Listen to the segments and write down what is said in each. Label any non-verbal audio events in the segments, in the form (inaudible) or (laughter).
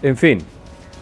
En fin,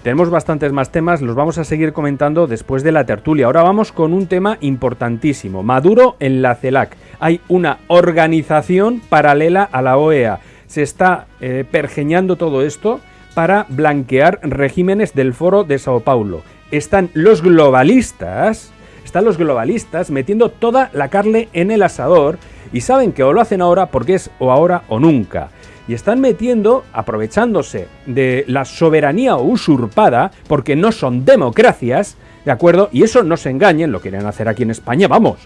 tenemos bastantes más temas, los vamos a seguir comentando después de la tertulia. Ahora vamos con un tema importantísimo. Maduro en la CELAC. Hay una organización paralela a la OEA. Se está eh, pergeñando todo esto para blanquear regímenes del foro de Sao Paulo. Están los globalistas, están los globalistas metiendo toda la carne en el asador y saben que o lo hacen ahora porque es o ahora o nunca y están metiendo, aprovechándose de la soberanía usurpada, porque no son democracias, ¿de acuerdo? Y eso no se engañen, lo quieren hacer aquí en España, vamos.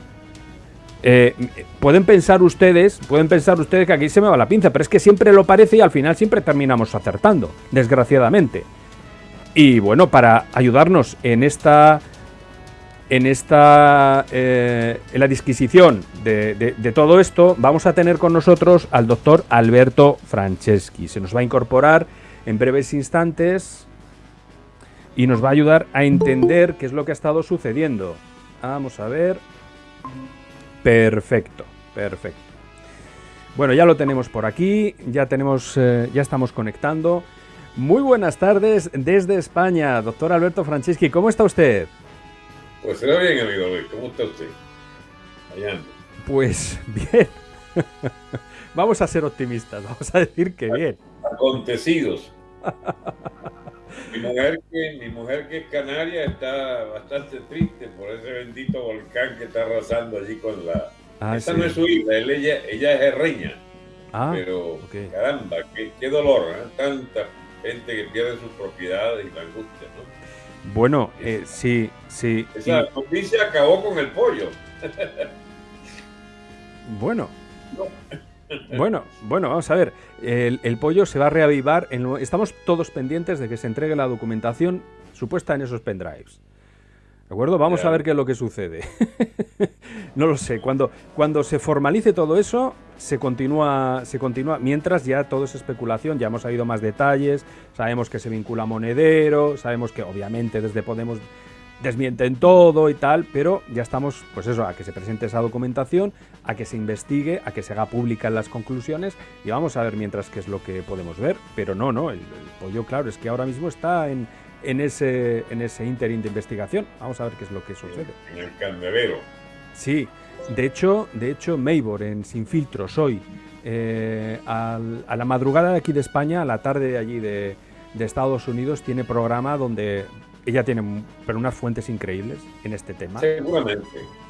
Eh, pueden pensar ustedes, pueden pensar ustedes que aquí se me va la pinza, pero es que siempre lo parece y al final siempre terminamos acertando, desgraciadamente. Y bueno, para ayudarnos en esta en esta eh, en la disquisición de, todo esto vamos a tener con nosotros al doctor Alberto Franceschi. Se nos va a incorporar en breves instantes y nos va a ayudar a entender qué es lo que ha estado sucediendo. Vamos a ver. Perfecto, perfecto. Bueno, ya lo tenemos por aquí, ya tenemos, eh, ya estamos conectando. Muy buenas tardes desde España, doctor Alberto Franceschi. ¿Cómo está usted? Pues será bien, amigo Luis. ¿Cómo está usted? Allá Pues (laughs) bien. vamos a ser optimistas, vamos a decir que bien. Acontecidos. mi, mujer que, mi mujer que es canaria está bastante triste por ese bendito volcán que está arrasando allí con la... Ah, Esa no es su hija, ella, ella es herreña. Ah, pero caramba, qué, qué dolor, ¿eh? tanta gente que pierde sus propiedades y la angustia, ¿no? Bueno, eh, sí, sí. Esa noticia acabó con el pollo. bueno. Bueno, bueno, vamos a ver. El, pollo se va a reavivar. En, estamos todos pendientes de que se entregue la documentación supuesta en esos pendrives. ¿De acuerdo? Vamos a ver qué es lo que sucede. (laughs) no lo sé. Cuando, cuando se formalice todo eso, se continúa, se continúa. Mientras ya todo es especulación, ya hemos sabido más detalles, sabemos que se vincula a Monedero, sabemos que obviamente desde Podemos desmienten todo y tal, pero ya estamos, pues eso, a que se presente esa documentación, a que se investigue, a que se haga pública las conclusiones y vamos a ver mientras qué es lo que podemos ver. Pero no, no, el pollo, claro, es que ahora mismo está en, en ese, en ese interín de investigación. Vamos a ver qué es lo que sucede. En el candelero. Sí, de hecho, de hecho, Maybor en Sin Filtros hoy, eh, a la madrugada de aquí de España, a la tarde de allí de, Estados Unidos, tiene programa donde ella tiene pero unas fuentes increíbles en este tema. Seguramente.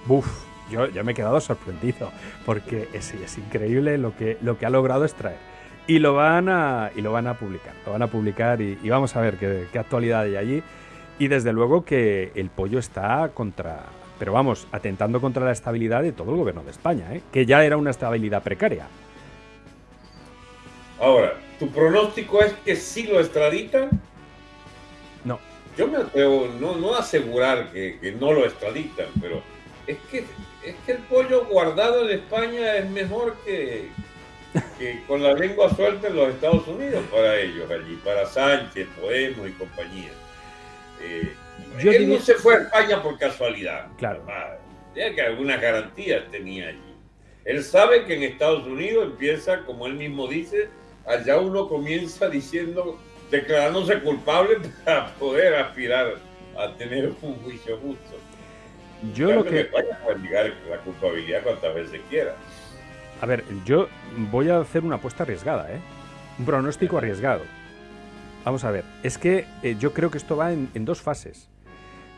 Buf, yo, yo me he quedado sorprendido porque es, es increíble lo que, lo que ha logrado extraer y lo van a, y lo van a publicar. Lo van a publicar y, vamos a ver qué, actualidad hay allí. Y desde luego que el pollo está contra, pero vamos, atentando contra la estabilidad de todo el gobierno de España, ¿eh? que ya era una estabilidad precaria. Ahora, ¿tu pronóstico es que sí lo extraditan? No. Yo me atrevo no, no a asegurar que, que, no lo extraditan, pero es que, es que el pollo guardado en España es mejor que, que con la lengua suelta en los Estados Unidos para ellos allí, para Sánchez, Podemos y compañía. Eh, él no se fue a España por casualidad. Claro. Ya que algunas garantías tenía allí. Él sabe que en Estados Unidos empieza, como él mismo dice, allá uno comienza diciendo, declarándose culpable (laughs) para poder aspirar a tener un juicio justo. Yo lo que... España puede negar la culpabilidad cuantas veces quiera. A ver, yo voy a hacer una apuesta arriesgada, ¿eh? Un pronóstico arriesgado. Vamos a ver, es que eh, yo creo que esto va en, dos fases.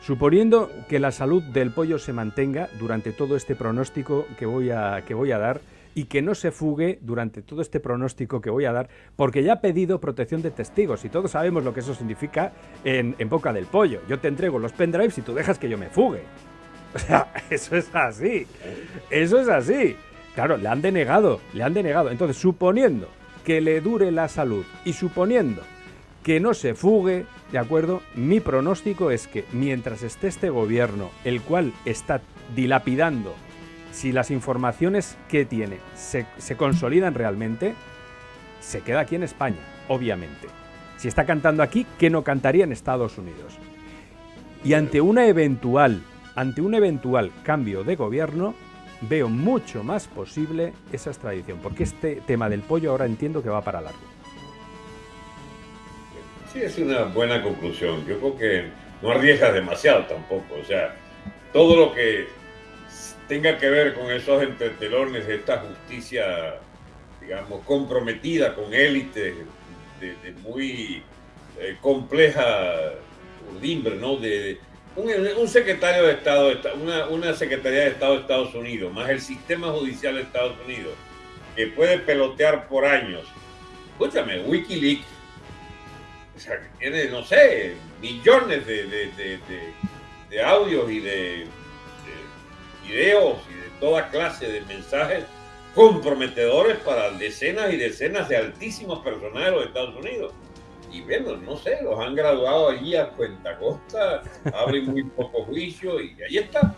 Suponiendo que la salud del pollo se mantenga durante todo este pronóstico que voy a, que voy a dar y que no se fugue durante todo este pronóstico que voy a dar, porque ya ha pedido protección de testigos y todos sabemos lo que eso significa en, en boca del pollo. Yo te entrego los pendrives y tú dejas que yo me fugue. (laughs) O sea, eso es así. Eso es así. Claro, le han denegado, le han denegado. Entonces, suponiendo que le dure la salud y suponiendo que no se fugue, ¿de acuerdo? Mi pronóstico es que mientras esté este gobierno, el cual está dilapidando, si las informaciones que tiene se, se consolidan realmente, se queda aquí en España, obviamente. Si está cantando aquí, ¿qué no cantaría en Estados Unidos? Y ante una eventual, ante un eventual cambio de gobierno, veo mucho más posible esa extradición, porque este tema del pollo ahora entiendo que va para largo. Sí, es una buena conclusión. Yo creo que no arriesgas demasiado tampoco. O sea, todo lo que tenga que ver con esos entretelones de esta justicia, digamos, comprometida con élites de, muy eh, compleja urdimbre, ¿no? De, un, secretario de Estado, una, una Secretaría de Estado de Estados Unidos, más el sistema judicial de Estados Unidos, que puede pelotear por años. Escúchame, Wikileaks o sea, tiene, no sé, millones de, de, audios y de, videos y de toda clase de mensajes comprometedores para decenas y decenas de altísimos personajes de los Estados Unidos. Y bueno, no sé, los han graduado allí a cuenta costa, abren muy poco juicio y ahí está.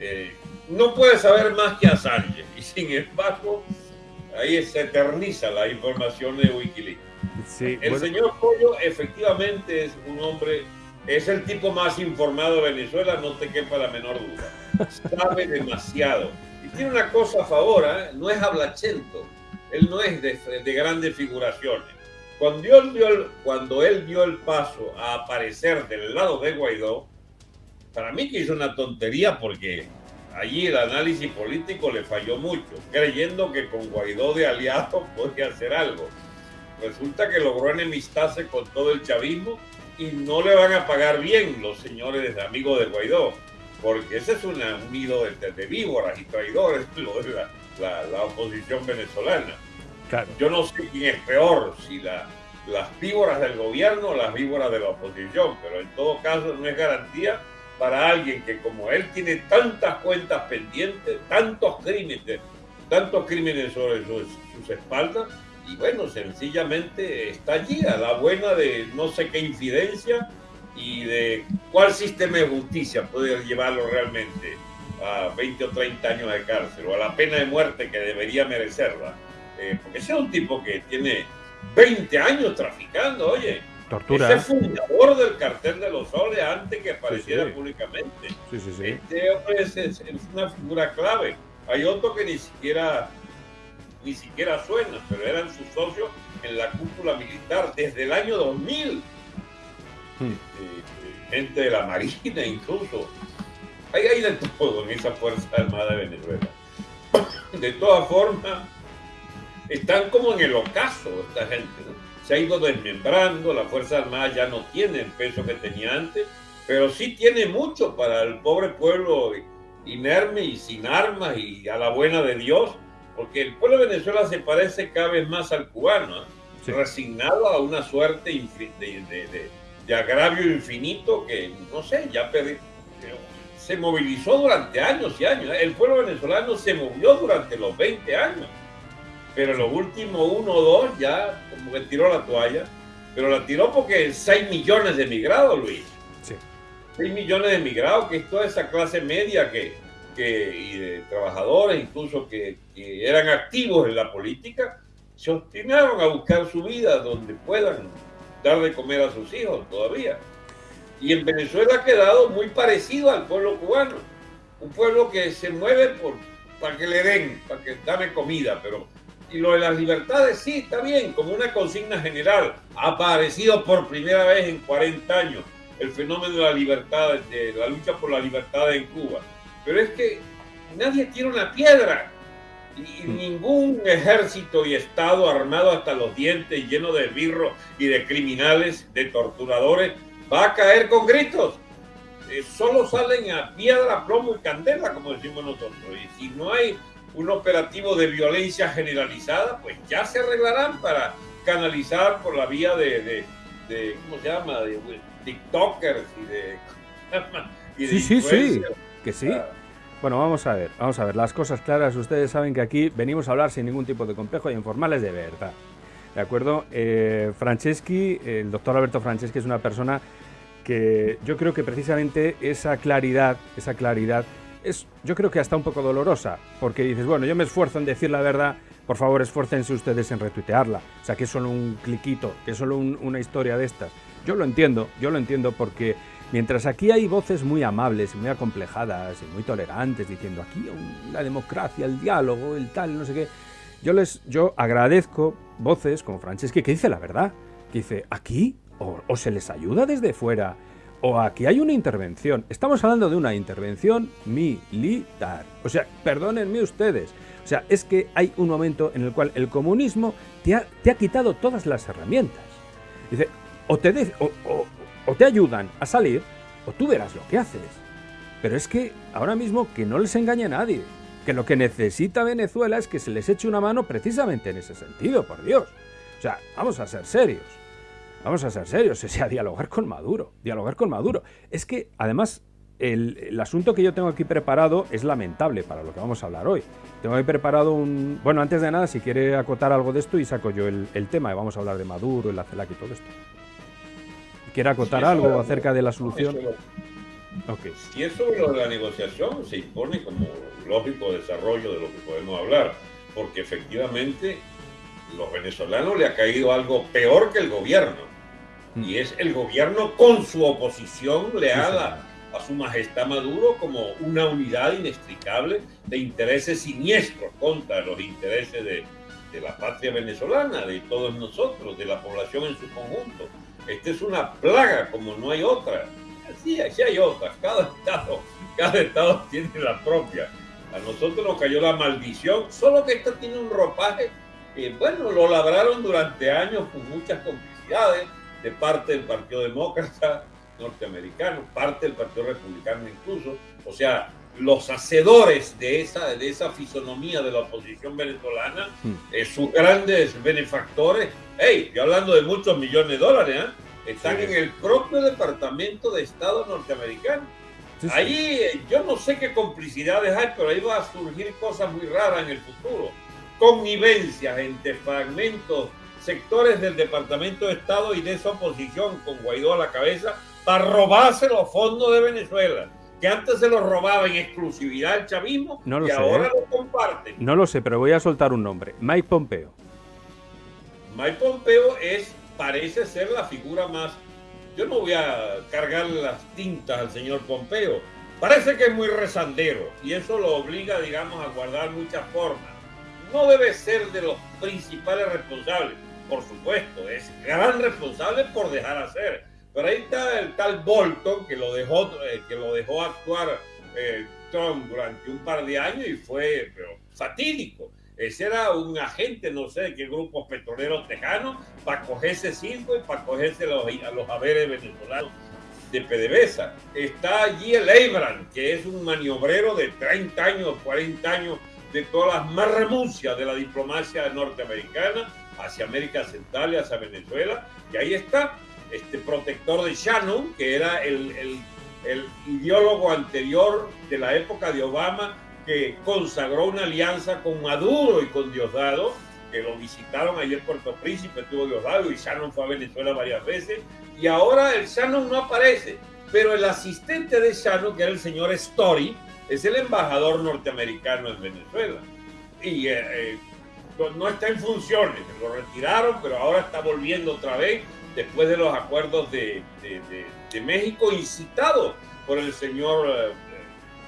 Eh, no puede saber más que Assange y sin embargo ahí se eterniza la información de Wikileaks el señor Pollo efectivamente es un hombre, es el tipo más informado de Venezuela, no te quepa la menor duda. Sabe demasiado. Y tiene una cosa a favor, ¿eh? no es hablachento, él no es de, grandes figuraciones. Cuando él, dio el, cuando él dio el paso a aparecer del lado de Guaidó, para mí que hizo una tontería porque allí el análisis político le falló mucho, creyendo que con Guaidó de aliado (laughs) podía hacer algo resulta que logró enemistarse con todo el chavismo y no le van a pagar bien los señores amigos de Guaidó, porque ese es un nido de, víboras y traidores, (laughs) lo de la, oposición venezolana. Yo no sé quién es peor, si las víboras del gobierno o las víboras de la oposición, pero en todo caso no es garantía para alguien que como él tiene tantas cuentas pendientes, tantos crímenes, tantos crímenes sobre sus espaldas, y bueno, sencillamente está allí a la buena de no sé qué infidencia y de cuál sistema de justicia puede llevarlo realmente a 20 o 30 años de cárcel o a la pena de muerte que debería merecerla. Eh, porque ese es un tipo que tiene 20 años traficando, oye. Tortura. Ese fundador del cartel de los soles antes que apareciera públicamente. Sí, sí, este hombre es una figura clave. Hay otro que ni siquiera ni siquiera suena, pero eran sus socios en la cúpula militar desde el año 2000. Hmm. Este, gente de la Marina incluso. Hay, hay de todo en esa Fuerza Armada de Venezuela. (coughs) De todas formas, están como en el ocaso esta gente. Se ha ido desmembrando, la Fuerza Armada ya no tiene el peso que tenía antes, pero sí tiene mucho para el pobre pueblo inerme y sin armas y a la buena de Dios porque el pueblo de Venezuela se parece cada vez más al cubano, ¿eh? resignado a una suerte de, agravio infinito que, no sé, ya se movilizó durante años y años. El pueblo venezolano se movió durante los 20 años, pero los últimos uno o dos ya como que tiró la toalla, pero la tiró porque 6 millones de emigrados, Luis. Sí. 6 millones de emigrados, que es toda esa clase media que y de trabajadores, incluso que, eran activos en la política, se obstinaron a buscar su vida donde puedan dar de comer a sus hijos todavía. Y en Venezuela ha quedado muy parecido al pueblo cubano, un pueblo que se mueve por, para que le den, para que dame comida, pero y lo de las libertades sí, está bien, como una consigna general, ha aparecido por primera vez en 40 años el fenómeno de la libertad, de la lucha por la libertad en Cuba pero es que nadie tiene una piedra. Y mm. ningún ejército y Estado armado hasta los dientes, lleno de birros y de criminales, de torturadores, va a caer con gritos. Eh, solo salen a piedra, plomo y candela, como decimos nosotros. Y si no hay un operativo de violencia generalizada, pues ya se arreglarán para canalizar por la vía de, ¿cómo se llama?, de, TikTokers y de... (laughs) Y sí, sí, sí, que sí. Bueno, vamos a ver, vamos a ver, las cosas claras, ustedes saben que aquí venimos a hablar sin ningún tipo de complejo y informales de verdad. ¿De acuerdo? Eh, Franceschi, el doctor Alberto Franceschi es una persona que yo creo que precisamente esa claridad, esa claridad es, yo creo que hasta un poco dolorosa, porque dices, bueno, yo me esfuerzo en decir la verdad, por favor esfuércense ustedes en retuitearla. O sea, que es solo un cliquito, que es solo una historia de estas. Yo lo entiendo, yo lo entiendo porque Mientras aquí hay voces muy amables, muy acomplejadas y muy tolerantes, diciendo aquí la democracia, el diálogo, el tal, no sé qué. Yo les yo agradezco voces como Franceschi que dice la verdad, que dice, aquí o, se les ayuda desde fuera, o aquí hay una intervención. Estamos hablando de una intervención militar. O sea, perdónenme ustedes. O sea, es que hay un momento en el cual el comunismo te ha, quitado todas las herramientas. Dice, o te, o te ayudan a salir, o tú verás lo que haces. Pero es que ahora mismo que no les engañe a nadie, que lo que necesita Venezuela es que se les eche una mano precisamente en ese sentido, por Dios. O sea, vamos a ser serios. Vamos a ser serios, (laughs) o sea, dialogar con Maduro, dialogar con Maduro. Es que, además, el, asunto que yo tengo aquí preparado es lamentable para lo que vamos a hablar hoy. Tengo aquí preparado un... Bueno, antes de nada, si quiere acotar algo de esto y saco yo el, tema, y vamos a hablar de Maduro, el CELAC y todo esto. ¿Quiere acotar algo acerca de la solución? Okay. Si es sobre la negociación, se impone como lógico desarrollo de lo que podemos hablar, porque efectivamente los venezolanos le ha caído algo peor que el gobierno. Y es el gobierno con su oposición leal a su majestad Maduro como una unidad inextricable de intereses siniestros contra los intereses de, de la patria venezolana, de todos nosotros, de la población en su conjunto. Esta es una plaga como no hay otra. Sí, sí hay otras. Cada estado, cada estado (laughs) tiene la propia. A nosotros nos cayó la maldición, solo que esta tiene un ropaje que, bueno, lo labraron durante años con muchas complicidades de parte del Partido Demócrata norteamericano, parte del Partido Republicano incluso. O sea, los hacedores de esa, de esa fisonomía de la oposición venezolana, mm. eh, sus grandes benefactores, hey, yo hablando de muchos millones de dólares, ¿eh? están en el propio Departamento de Estado norteamericano. Ahí eh, yo no sé qué complicidades hay, pero ahí va a surgir cosas muy raras en el futuro. Connivencias entre fragmentos, sectores del Departamento de Estado y de esa oposición con Guaidó a la cabeza para robarse los fondos de Venezuela que antes se los robaba en exclusividad el chavismo no lo y ahora ¿eh? lo comparten. No lo sé, pero voy a soltar un nombre. Mike Pompeo. Mike Pompeo es parece ser la figura más... Yo no voy a cargar las tintas al señor Pompeo. Parece que es muy rezandero y eso lo obliga, digamos, a guardar muchas formas. No debe ser de los principales responsables, por supuesto, es gran responsable por dejar hacer. Pero ahí está el tal Bolton que lo dejó, eh, que lo dejó actuar eh, Trump durante un par de años y fue pero, fatídico. Ese era un agente, no sé qué grupos petroleros tejanos, para cogerse cinco y para cogerse los, a los haberes venezolanos de PDVSA. Está allí el Abraham, que es un maniobrero de 30 años, 40 años, de todas las más renuncias de la diplomacia norteamericana hacia América Central y hacia Venezuela. Y ahí está este protector de Shannon, que era el, el, el ideólogo anterior de la época de Obama, que consagró una alianza con Maduro y con Diosdado, que lo visitaron ayer Puerto Príncipe, tuvo Diosdado y Shannon fue a Venezuela varias veces, y ahora el Shannon no aparece, pero el asistente de Shannon, que era el señor Story, es el embajador norteamericano en Venezuela. Y eh, no está en funciones, lo retiraron, pero ahora está volviendo otra vez después de los acuerdos de, México, incitado por el señor eh,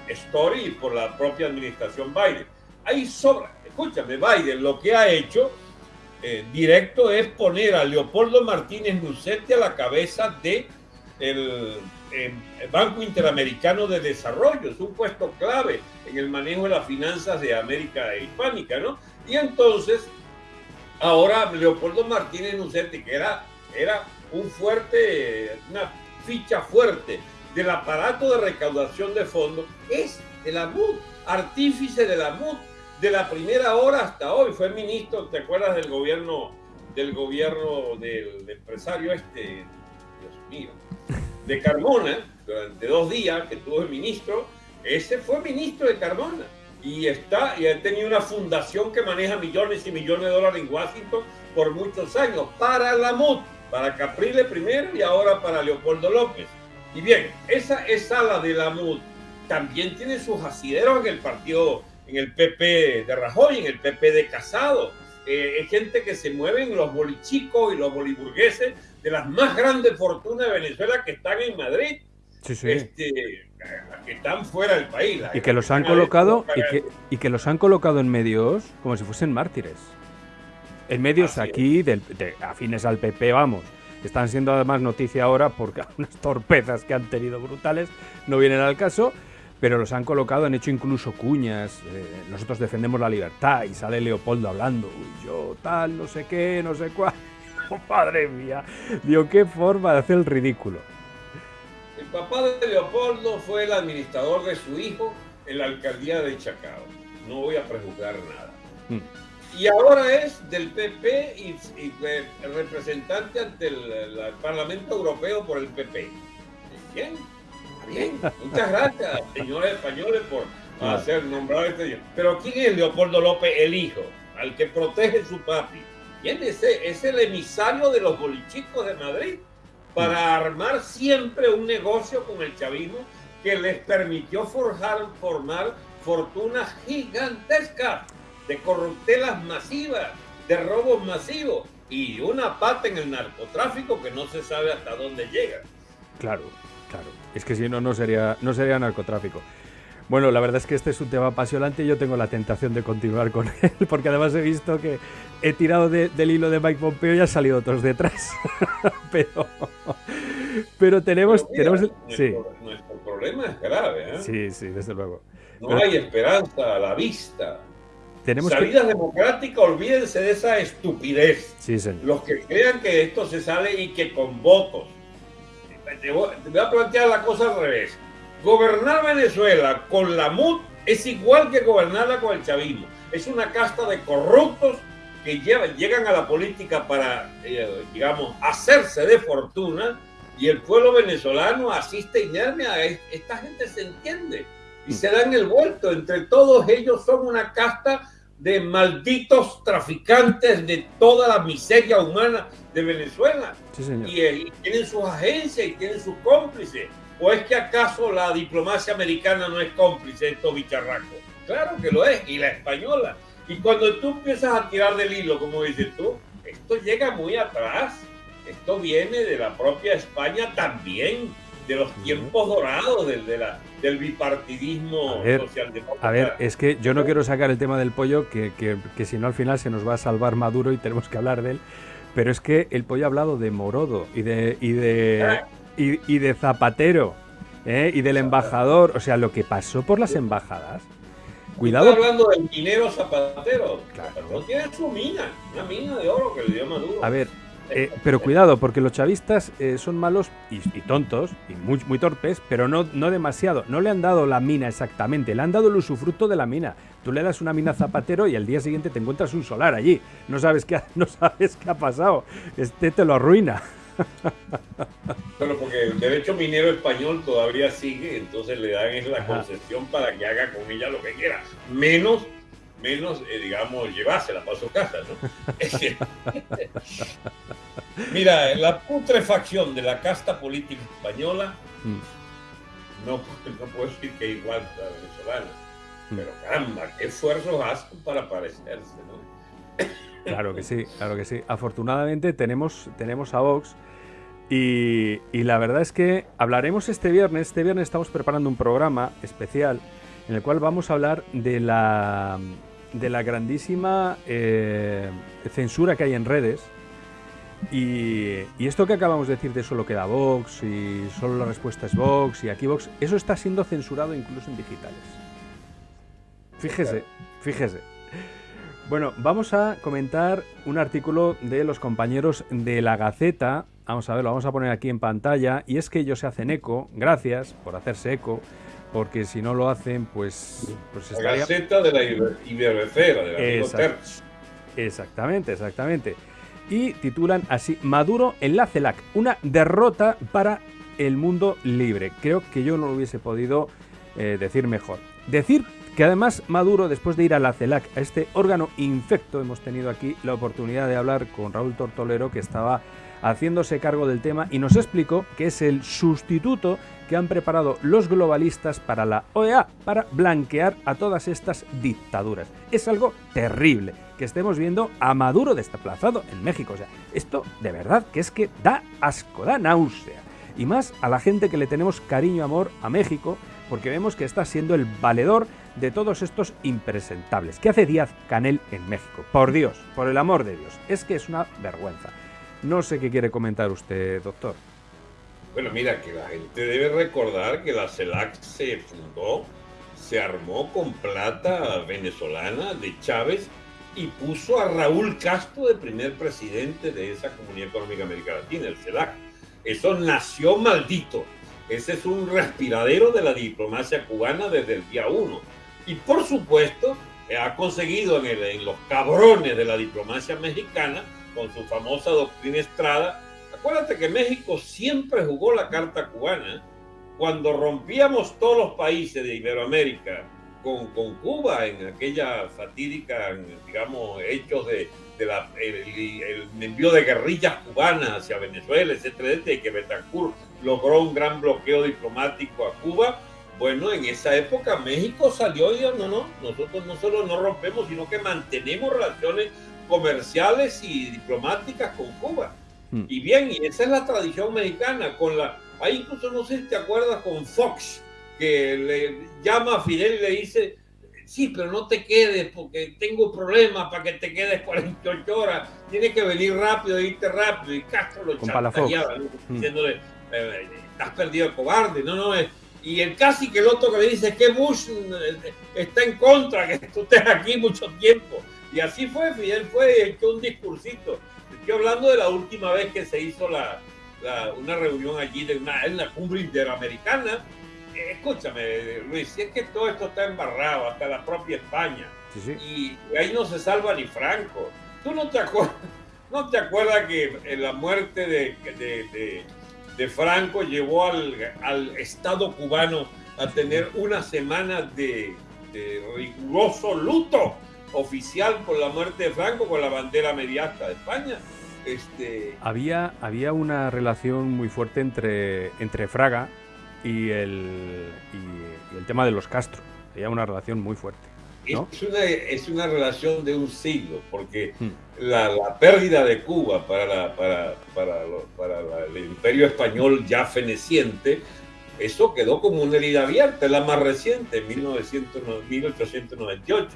Story y por la propia administración Biden. Hay sobra, escúchame, Biden lo que ha hecho eh, directo es poner a Leopoldo Martínez Nucetti a la cabeza de el, Banco Interamericano de Desarrollo. Es un puesto clave en el manejo de las finanzas de América Hispánica, ¿no? Y entonces, ahora Leopoldo Martínez Nucetti, que era, era un fuerte, una ficha fuerte del aparato de recaudación de fondos es de la MUD, artífice de la MUD, de la primera hora hasta hoy. Fue ministro, ¿te acuerdas del gobierno del gobierno del empresario este, Dios mío, de Carmona, durante dos días que tuvo el ministro, ese fue ministro de Carmona y está y ha tenido una fundación que maneja millones y millones de dólares en Washington por muchos años para la MUD, para Caprile primero y ahora para Leopoldo López. Y bien, esa, esa la de la MUD también tiene sus asideros en el partido, en el PP de Rajoy, en el PP de Casado. Eh, es gente que se mueve en los bolichicos y los boliburgueses de las más grandes fortunas de Venezuela que están en Madrid. Sí, sí. Este, que están fuera del país. Y que los han colocado y que, y que, los han colocado en medios como si fuesen mártires. En medios aquí, de, afines al PP, vamos están siendo además noticia ahora porque (laughs) unas torpezas que han tenido brutales no vienen al caso, pero los han colocado, han hecho incluso cuñas, eh, nosotros defendemos la libertad y sale Leopoldo hablando, Uy, yo tal, no sé qué, no sé cuál. Oh, (laughs) madre mía, digo, qué forma de hacer el ridículo. Papá de Leopoldo fue el administrador de su hijo en la alcaldía de Chacao. No voy a prejuzgar nada. Mm. Y ahora es del PP y, representante ante el, Parlamento Europeo por el PP. Bien, bien. Muchas gracias, señores españoles, por hacer nombrar este Pero ¿quién es Leopoldo López, el hijo, al que protege su papi? ¿Quién es ese? Es el emisario de los bolichicos de Madrid para armar siempre un negocio con el chavismo que les permitió forjar, formar fortunas gigantescas de corruptelas masivas, de robos masivos y una pata en el narcotráfico que no se sabe hasta dónde llega. Claro, claro. Es que si no, no sería, no sería narcotráfico. Bueno, la verdad es que este es un tema apasionante y yo tengo la tentación de continuar con (laughs) él, porque además he visto que he tirado del hilo de Mike Pompeo y ha salido otros detrás. (laughs) pero, pero tenemos... tenemos nuestro, problema es grave. ¿eh? Sí, sí, desde luego. No hay esperanza a la vista. Tenemos Salidas democráticas, olvídense de esa estupidez. Sí, señor. Los que crean que esto se sale y que con votos. Te voy, a plantear la cosa al revés. Gobernar Venezuela con la MUD es igual que gobernarla con el chavismo. Es una casta de corruptos que llegan a la política para, eh, digamos, hacerse de fortuna y el pueblo venezolano asiste inerme a esta gente se entiende y se dan el vuelto. Entre todos ellos son una casta de malditos traficantes de toda la miseria humana de Venezuela. Eh, y, tienen sus agencias y tienen sus cómplices. ¿O es que acaso la diplomacia americana no es cómplice de estos bicharracos? Claro que lo es, y la española. Y cuando tú empiezas a tirar del hilo, como dices tú, esto llega muy atrás. Esto viene de la propia España también de los tiempos dorados del, de la, del bipartidismo socialdemócrata. A ver, es que yo no quiero sacar el tema del pollo, que, que, si no al final se nos va a salvar Maduro y tenemos que hablar de él. Pero es que el pollo ha hablado de Morodo y de, y de, ah. y, de Zapatero ¿eh? y del embajador. O sea, lo que pasó por las embajadas. Cuidado. Está hablando del minero Zapatero. Claro. Tiene su mina, una mina de oro que le dio Maduro. A ver, eh, pero cuidado, porque los chavistas eh, son malos y, tontos y muy, muy torpes, pero no, no demasiado. No le han dado la mina exactamente, le han dado el usufructo de la mina. Tú le das una mina a Zapatero y al día siguiente te encuentras un solar allí. No sabes qué ha, (laughs) no sabes qué ha pasado. Este te lo arruina. (laughs) Pero porque el derecho minero español todavía sigue, entonces le dan la concesión para que haga con ella lo que quiera. Menos menos, eh, digamos, llevársela para su casa, ¿no? (laughs) Mira, la putrefacción de la casta política española, mm. no, no puedo decir que igual que la venezolana, mm. pero caramba, qué esfuerzos hacen para parecerse, ¿no? Claro que sí, (laughs) claro que sí. Afortunadamente tenemos, tenemos a Vox y, y la verdad es que hablaremos este viernes, este viernes estamos preparando un programa especial en el cual vamos a hablar de la de la grandísima eh, censura que hay en redes. Y, esto que acabamos de decir de solo queda Vox y solo la respuesta es Vox y aquí Vox, eso está siendo censurado incluso en digitales. Fíjese, fíjese. Bueno, vamos a comentar un artículo de los compañeros de la Gaceta. Vamos a ver, lo vamos a poner aquí en pantalla. Y es que ellos se hacen eco, gracias por hacerse eco, porque si no lo hacen, pues, pues estaría... La Gaceta de la Iberbecera, de la Exactamente, exactamente. Y titulan así, Maduro en la CELAC, una derrota para el mundo libre. Creo que yo no lo hubiese podido eh, decir mejor. Decir que además Maduro, después de ir a la CELAC, a este órgano infecto, hemos tenido aquí la oportunidad de hablar con Raúl Tortolero, que estaba haciéndose cargo del tema y nos explicó que es el sustituto que han preparado los globalistas para la OEA, para blanquear a todas estas dictaduras. Es algo terrible que estemos viendo a Maduro desplazado en México. O sea, esto de verdad que es que da asco, da náusea. Y más a la gente que le tenemos cariño, amor a México, porque vemos que está siendo el valedor de todos estos impresentables. ¿Qué hace Díaz Canel en México? Por Dios, por el amor de Dios, es que es una vergüenza. No sé qué quiere comentar usted, doctor. Bueno, mira, que la gente debe recordar que la CELAC se fundó, se armó con plata venezolana de Chávez y puso a Raúl Castro de primer presidente de esa Comunidad Económica América Latina, el CELAC. Eso nació maldito. Ese es un respiradero de la diplomacia cubana desde el día uno. Y por supuesto, ha conseguido en, en los cabrones de la diplomacia mexicana, con su famosa doctrina Estrada, acuérdate que México siempre jugó la carta cubana. Cuando rompíamos todos los países de Iberoamérica con, con Cuba en aquella fatídica, digamos, hechos de, de la, el, envío de guerrillas cubanas hacia Venezuela, etcétera, etcétera, que Betancourt logró un gran bloqueo diplomático a Cuba. Bueno, en esa época México salió y dijo, no, no, nosotros no solo no rompemos, sino que mantenemos relaciones comerciales y diplomáticas con Cuba. Hmm. Y bien, y esa es la tradición mexicana, con la, ahí incluso no sé si te acuerdas con Fox, que le llama a Fidel y le dice, sí, pero no te quedes porque tengo problemas para que te quedes 48 horas, tienes que venir rápido, irte rápido, y Castro lo chantajeaba, hmm. diciéndole, eh, estás perdido cobarde, no, no, es... Y el casi que el otro que le dice que Bush eh, está en contra, que tú estés aquí mucho tiempo. Y así fue, Fidel fue y echó un discursito. Estoy hablando de la última vez que se hizo la, una reunión allí de una, en la cumbre interamericana. Eh, escúchame, Luis, si es que todo esto está embarrado, hasta la propia España. Y, ahí no se salva ni Franco. ¿Tú no te acuerdas, (laughs) no te acuerdas que en la muerte de, de, de, Franco llevó al, al Estado cubano a tener una semana de, de riguroso luto? Oficial por la muerte de Franco con la bandera mediasta de España. Este... Había, había una relación muy fuerte entre, entre Fraga y el, y, el tema de los Castro. Había una relación muy fuerte. Es, una, es una relación de un siglo, porque hmm. la, pérdida de Cuba para, la, para, para, para el imperio español ya feneciente eso quedó como una herida abierta, la más reciente, en 1898.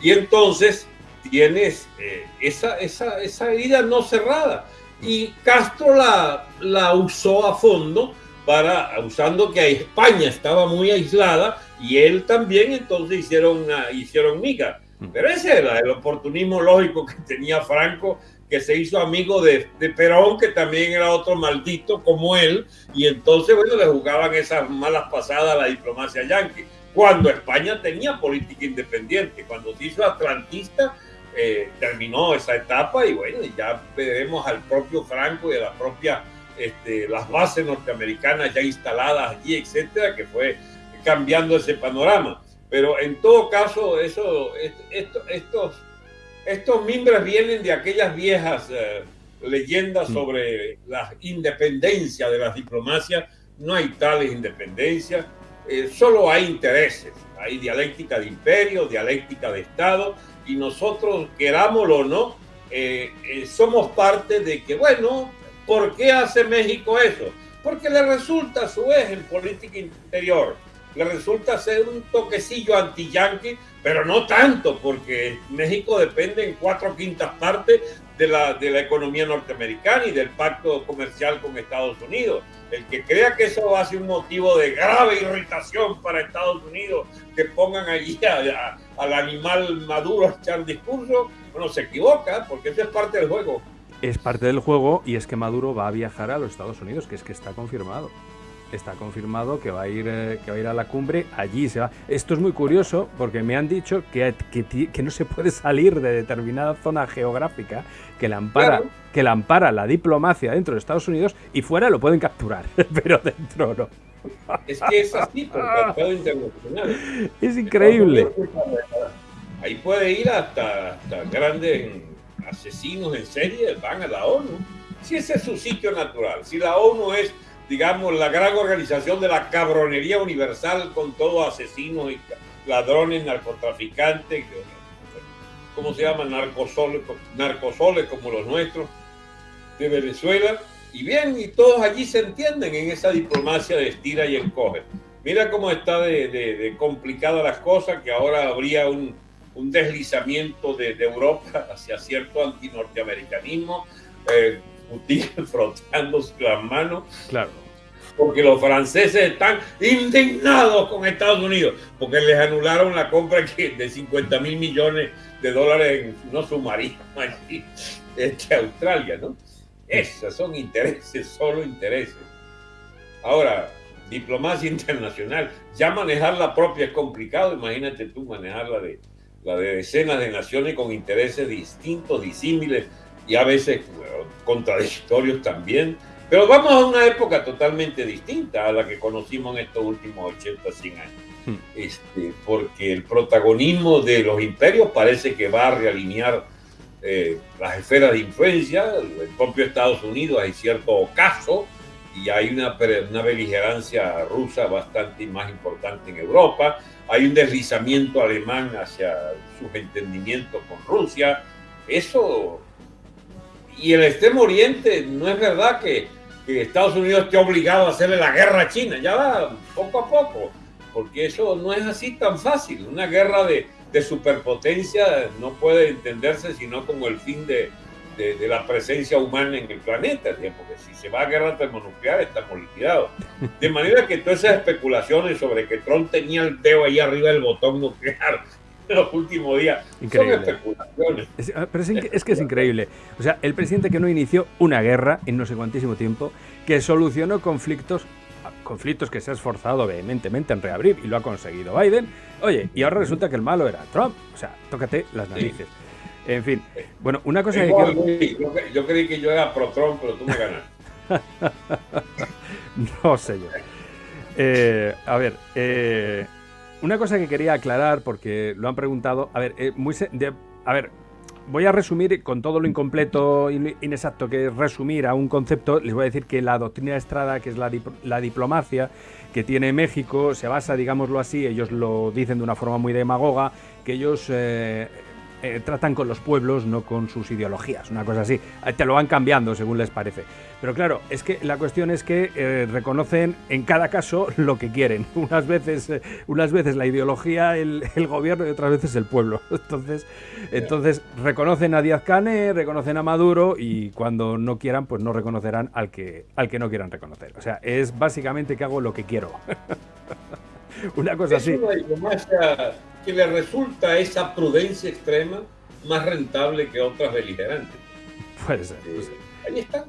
Y entonces tienes eh, esa, esa, esa, herida no cerrada. Y Castro la, la usó a fondo para, usando que España estaba muy aislada y él también, entonces hicieron, una, hicieron miga. Mm. Pero ese era el oportunismo lógico que tenía Franco que se hizo amigo de, Perón, que también era otro maldito como él, y entonces, bueno, le jugaban esas malas pasadas a la diplomacia yanqui. Cuando España tenía política independiente, cuando se hizo atlantista, eh, terminó esa etapa y bueno, ya veremos al propio Franco y a la propia, este, las bases norteamericanas ya instaladas allí, etcétera, que fue cambiando ese panorama. Pero en todo caso, eso, esto, estos estos mimbres vienen de aquellas viejas eh, leyendas mm. sobre la independencia de las diplomacias. No hay tales independencias, eh, solo hay intereses. Hay dialéctica de imperio, dialéctica de Estado, y nosotros, querámoslo o no, eh, somos parte de que, bueno, ¿por qué hace México eso? Porque le resulta a su vez en política interior le resulta ser un toquecillo anti-yanqui, pero no tanto, porque México depende en cuatro quintas partes de la, de la economía norteamericana y del pacto comercial con Estados Unidos. El que crea que eso va a ser un motivo de grave irritación para Estados Unidos, que pongan allí al animal maduro a echar discurso, bueno, se equivoca, porque eso es parte del juego. Es parte del juego y es que Maduro va a viajar a los Estados Unidos, que es que está confirmado está confirmado que va a ir eh, que va a ir a la cumbre, allí se va. Esto es muy curioso porque me han dicho que, que, no se puede salir de determinada zona geográfica que la ampara que la ampara la diplomacia dentro de Estados Unidos y fuera lo pueden capturar, (laughs) pero dentro no. Es que es así por tratado internacional. (laughs) Es increíble. Ahí puede ir hasta, hasta grandes asesinos en serie, van a la ONU. Si ese es su sitio natural, si la ONU es digamos, la gran organización de la cabronería universal con todos asesinos y ladrones, narcotraficantes, ¿cómo se llaman? Narcosoles, narcosoles como los nuestros de Venezuela. Y bien, y todos allí se entienden en esa diplomacia de estira y encoge. Mira cómo está de, de, complicada las cosas, que ahora habría un, deslizamiento de, Europa (laughs) hacia cierto antinorteamericanismo. Eh, Putin (laughs) frotando las manos. Claro. Porque los franceses están indignados con Estados Unidos, porque les anularon la compra (laughs) de 50 mil millones de dólares en no submarinos allí, este, Australia, ¿no? Esos son intereses, (laughs) solo intereses. Ahora, diplomacia internacional, ya manejar la propia es complicado, imagínate tú manejar la de, la de decenas de naciones con intereses distintos, disímiles y a veces contradictorios también. Pero vamos a una época totalmente distinta a la que conocimos en estos últimos 80, 100 años. Hmm. Este, porque el protagonismo de los imperios parece que va a realinear eh, las esferas de influencia, el propio Estados Unidos hay cierto ocaso y hay una, una beligerancia rusa bastante más importante en Europa, hay un deslizamiento alemán hacia sus entendimientos con Rusia, eso... Y el extremo oriente, no es verdad que, que Estados Unidos esté obligado a hacerle la guerra a China, ya va poco a poco, porque eso no es así tan fácil, una guerra de, de superpotencia no puede entenderse sino como el fin de, de, la presencia humana en el planeta, porque si se va a guerra termonuclear estamos liquidados. De manera que todas esas especulaciones sobre que Trump tenía el dedo ahí arriba del botón nuclear (laughs) los últimos días increíble. son especulaciones. Es, ah, pero es, que es increíble. O sea, el presidente que no inició una guerra en no sé cuántísimo tiempo, que solucionó conflictos conflictos que se ha esforzado vehementemente en reabrir y lo ha conseguido Biden. Oye, y ahora resulta que el malo era Trump. O sea, tócate las narices. En fin, bueno, una cosa que quiero... yo, creí que yo era pro Trump, pero tú me ganas. (laughs) no sé yo. Eh, a ver, eh, una cosa que quería aclarar, porque lo han preguntado. A ver, eh, muy a ver, voy a resumir con todo lo incompleto, inexacto que es resumir a un concepto. Les voy a decir que la doctrina de Estrada, que es la, la diplomacia que tiene México, se basa, digámoslo así, ellos lo dicen de una forma muy demagoga, que ellos eh, tratan con los pueblos, no con sus ideologías, una cosa así. Eh, te lo van cambiando según les parece. Pero claro, es que la cuestión es que eh, reconocen en cada caso lo que quieren. (laughs) Unas veces, unas veces la ideología, el, gobierno y otras veces el pueblo. (laughs) Entonces, entonces reconocen a Díaz Cane, reconocen a Maduro y cuando no quieran, pues no reconocerán al que, al que no quieran reconocer. O sea, es básicamente que hago lo que quiero. (laughs) (laughs) una cosa así que le resulta esa prudencia extrema más rentable que otras beligerantes. Puede ser. Eh, ahí está.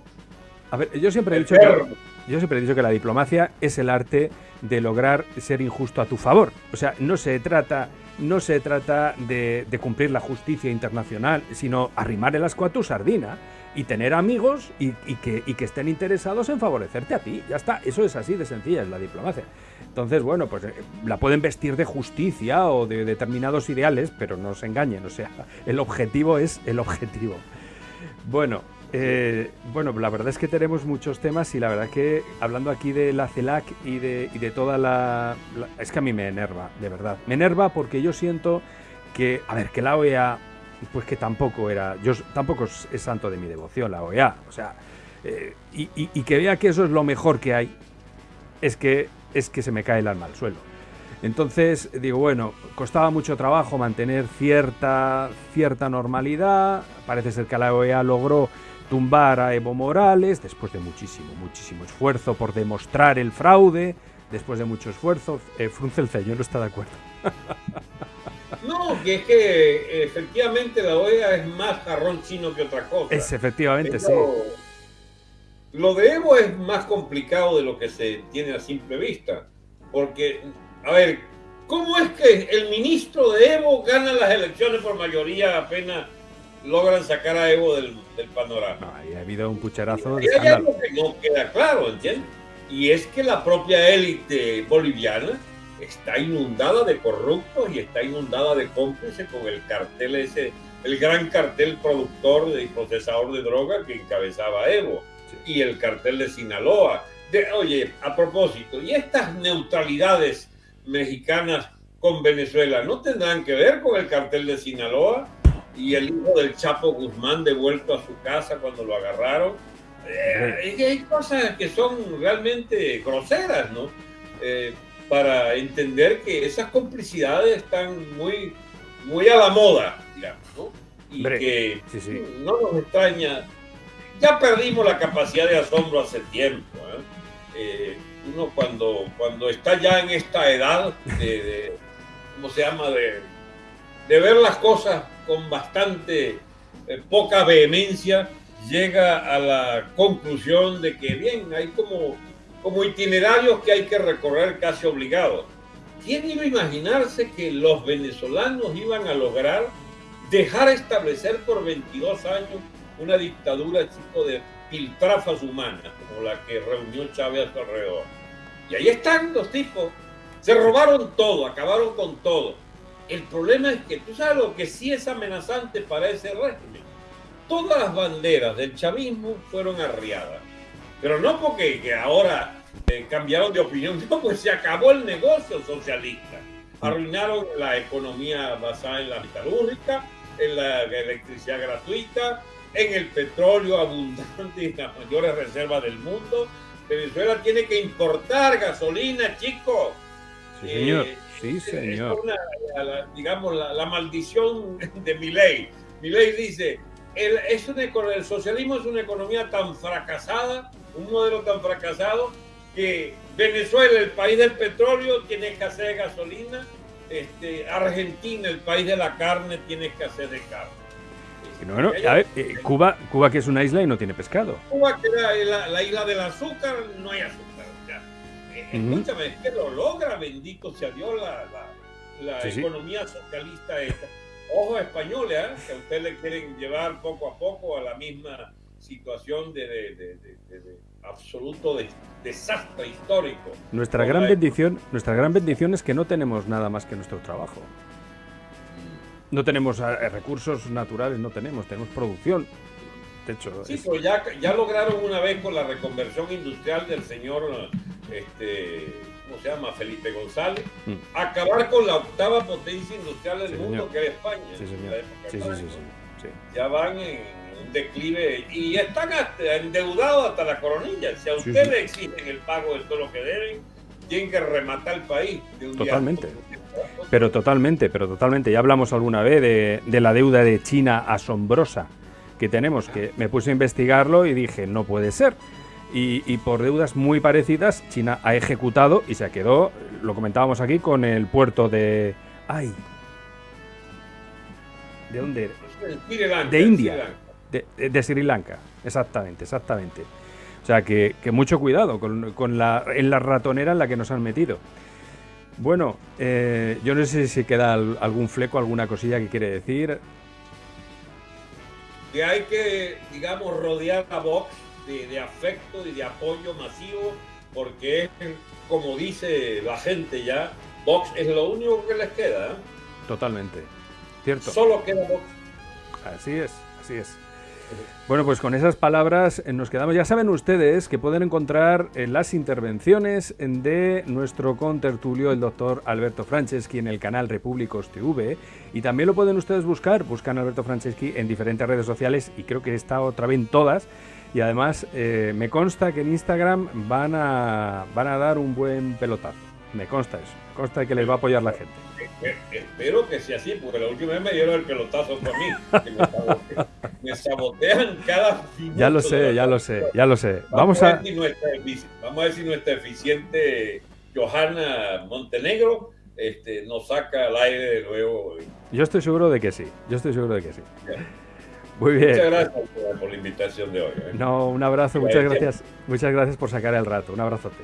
A ver, yo siempre he dicho que, yo siempre he dicho que la diplomacia es el arte de lograr ser injusto a tu favor. O sea, no se trata, no se trata de, cumplir la justicia internacional, sino arrimar el asco a tu sardina y tener amigos y, que, y que estén interesados en favorecerte a ti. Ya está, eso es así de sencilla, es la diplomacia. Entonces, bueno, pues eh, la pueden vestir de justicia o de determinados ideales, pero no se engañen, o sea, el objetivo es el objetivo. Bueno, eh, bueno, la verdad es que tenemos muchos temas y la verdad que hablando aquí de la CELAC y de, y de toda la, Es que a mí me enerva, de verdad. Me enerva porque yo siento que, a ver, que la OEA, pues que tampoco era... Yo tampoco es, santo de mi devoción la OEA, o sea... Eh, y, y que vea que eso es lo mejor que hay, es que es que se me cae el alma al suelo. Entonces digo, bueno, costaba mucho trabajo mantener cierta, cierta normalidad. Parece ser que la OEA logró tumbar a Evo Morales después de muchísimo, muchísimo esfuerzo por demostrar el fraude. Después de mucho esfuerzo, eh, frunce el ceño, no está de acuerdo. (laughs) No, que es que efectivamente la OEA es más jarrón chino que otra cosa. Es efectivamente, sí. Lo de Evo es más complicado de lo que se tiene a simple vista, porque, a ver, ¿cómo es que el ministro de Evo gana las elecciones por mayoría apenas logran sacar a Evo del, panorama? ha habido un pucherazo de hay algo que no queda claro, ¿entiendes? Y es que la propia élite boliviana está inundada de corruptos y está inundada de cómplices con el cartel ese, el gran cartel productor y procesador de droga que encabezaba Evo y el cartel de Sinaloa. De, oye, a propósito, ¿y estas neutralidades mexicanas con Venezuela no tendrán que ver con el cartel de Sinaloa y el hijo del Chapo Guzmán devuelto a su casa cuando lo agarraron? Eh, hay cosas que son realmente groseras, ¿no? Eh, para entender que esas complicidades están muy, muy a la moda, digamos, ¿no? Y que no nos extraña ya perdimos la capacidad de asombro hace tiempo. ¿eh? uno cuando, cuando está ya en esta edad de, ¿cómo se llama? De, de, ver las cosas con bastante poca vehemencia, llega a la conclusión de que, bien, hay como, como itinerarios que hay que recorrer casi obligados. ¿Quién iba a imaginarse que los venezolanos iban a lograr dejar establecer por 22 años una dictadura chico de piltrafas humanas, como la que reunió Chávez a su alrededor? Y ahí están los tipos. Se robaron todo, acabaron con todo. El problema es que tú sabes lo que sí es amenazante para ese régimen todas las banderas del chavismo fueron arriadas. Pero no porque que ahora eh, cambiaron de opinión, (laughs) no, pues se acabó el negocio socialista. Arruinaron la economía basada en la metalúrgica, en la electricidad gratuita, en el petróleo abundante y las mayores reservas del mundo. Venezuela tiene que importar gasolina, chicos. Sí, señor. Eh, sí, señor. digamos, la, la maldición de mi ley. Mi ley dice, el, es el socialismo es una economía tan fracasada, un modelo tan fracasado, que Venezuela, el país del petróleo, tiene escasez de gasolina, este, Argentina, el país de la carne, tiene escasez de carne. Bueno, a ver, eh, Cuba, Cuba que es una isla y no tiene pescado. Cuba que era la, isla del azúcar, no hay azúcar. Eh, escúchame, es que lo logra, bendito sea Dios, la, la, economía socialista esta ojo españoles, ¿eh? que a usted le quieren llevar poco a poco a la misma situación de, absoluto desastre histórico. Nuestra gran bendición, nuestra gran bendición es que no tenemos nada más que nuestro trabajo. No tenemos eh, recursos naturales, no tenemos, tenemos producción. De hecho, sí, pero ya, ya lograron una vez con la reconversión industrial del señor este, se llama? Felipe González, mm. acabar con la octava potencia industrial del mundo que es España. Sí, señor. Sí, ya van en un declive y están endeudados hasta la coronilla. Si a usted le exigen el pago de todo lo que deben, tienen que rematar el país. totalmente. Pero totalmente, pero totalmente. Ya hablamos alguna vez de, de la deuda de China asombrosa que tenemos, que me puse a investigarlo y dije, no puede ser y, por deudas muy parecidas, China ha ejecutado y se quedó, lo comentábamos aquí, con el puerto de... ¡Ay! ¿De dónde? de India. De, Sri Lanka, exactamente, exactamente. O sea que, mucho cuidado con, la, en la ratonera en la que nos han metido. Bueno, eh, yo no sé si queda algún fleco, alguna cosilla que quiere decir. Que hay que, digamos, rodear a Vox de, afecto y de apoyo masivo, porque es, como dice la gente ya, Vox es lo único que les queda. ¿eh? Totalmente, cierto. Solo queda Vox. Así es, así es. Bueno, pues con esas palabras eh, nos quedamos. Ya saben ustedes que pueden encontrar en las intervenciones de nuestro contertulio, el doctor Alberto Franceschi, en el canal Repúblicos TV. Y también lo pueden ustedes buscar, buscan Alberto Franceschi en diferentes redes sociales y creo que está otra vez en todas. Y además eh, me consta que en Instagram van a, van a dar un buen pelotazo. Me consta eso. Me consta que les va a apoyar la gente. Espero que sea así, porque la última vez me dieron el pelotazo por mí. me, sabotean, cada Ya lo sé, ya lo sé, ya lo sé. Vamos, a, ver si nuestra, vamos a ver si nuestra eficiente Johanna Montenegro este, nos saca al aire de nuevo. Yo estoy seguro de que sí. Yo estoy seguro de que sí. Muy bien. Muchas gracias por la invitación de hoy. ¿eh? No, un abrazo, muchas gracias, muchas gracias por sacar el rato. Un abrazote.